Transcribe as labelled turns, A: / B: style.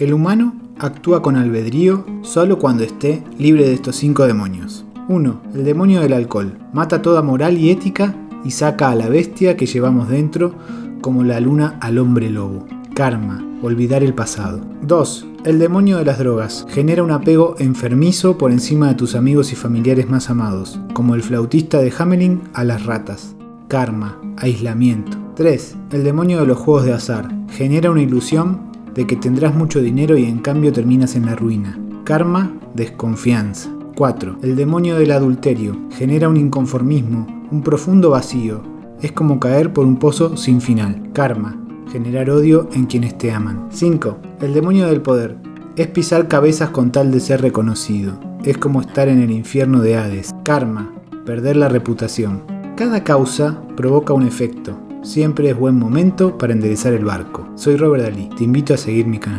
A: El humano actúa con albedrío solo cuando esté libre de estos cinco demonios. 1. El demonio del alcohol. Mata toda moral y ética y saca a la bestia que llevamos dentro como la luna al hombre lobo. Karma. Olvidar el pasado. 2. El demonio de las drogas. Genera un apego enfermizo por encima de tus amigos y familiares más amados, como el flautista de Hamelin a las ratas. Karma. Aislamiento. 3. El demonio de los juegos de azar. Genera una ilusión de que tendrás mucho dinero y en cambio terminas en la ruina. Karma, desconfianza. 4. El demonio del adulterio. Genera un inconformismo, un profundo vacío. Es como caer por un pozo sin final. Karma. Generar odio en quienes te aman. 5. El demonio del poder. Es pisar cabezas con tal de ser reconocido. Es como estar en el infierno de Hades. Karma. Perder la reputación. Cada causa provoca un efecto. Siempre es buen momento para enderezar el barco. Soy Robert Dalí, te invito a seguir mi canal.